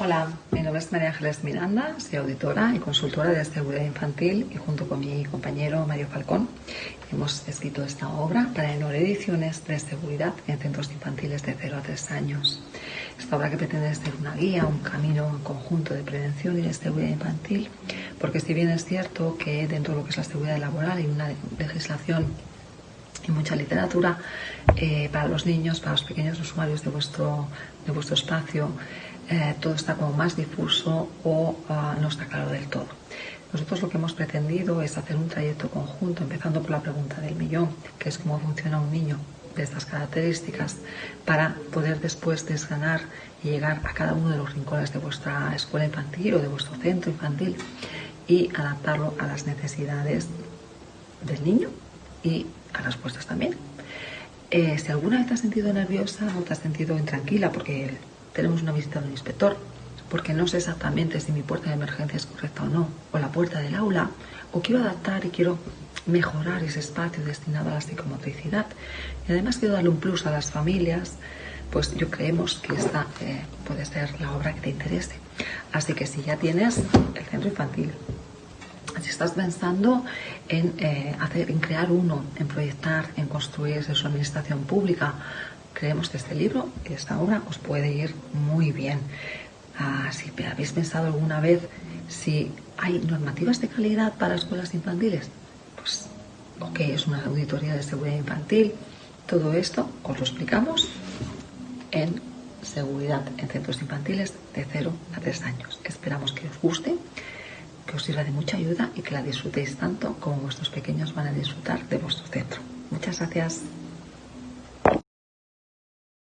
Hola, mi nombre es María Ángeles Miranda, soy auditora y consultora de seguridad infantil y junto con mi compañero Mario Falcón hemos escrito esta obra para Enor Ediciones de seguridad en centros infantiles de 0 a 3 años. Esta obra que pretende ser una guía, un camino en conjunto de prevención y de seguridad infantil, porque si bien es cierto que dentro de lo que es la seguridad laboral hay una legislación y mucha literatura eh, para los niños, para los pequeños usuarios de vuestro, de vuestro espacio, eh, todo está como más difuso o ah, no está claro del todo. Nosotros lo que hemos pretendido es hacer un trayecto conjunto, empezando por la pregunta del millón, que es cómo funciona un niño de estas características, para poder después desganar y llegar a cada uno de los rincones de vuestra escuela infantil o de vuestro centro infantil y adaptarlo a las necesidades del niño y a las vuestras también. Eh, si alguna vez te has sentido nerviosa o te has sentido intranquila porque tenemos una visita de un inspector, porque no sé exactamente si mi puerta de emergencia es correcta o no, o la puerta del aula, o quiero adaptar y quiero mejorar ese espacio destinado a la psicomotricidad. Y además quiero darle un plus a las familias, pues yo creemos que esta eh, puede ser la obra que te interese. Así que si ya tienes el centro infantil, si estás pensando en, eh, hacer, en crear uno, en proyectar, en construir su administración pública, creemos que este libro y esta obra os puede ir muy bien. Ah, si habéis pensado alguna vez si hay normativas de calidad para escuelas infantiles, pues ok, es una auditoría de seguridad infantil. Todo esto os lo explicamos en seguridad en centros infantiles de 0 a 3 años. Esperamos que os guste que os sirva de mucha ayuda y que la disfrutéis tanto como vuestros pequeños van a disfrutar de vuestro centro. Muchas gracias.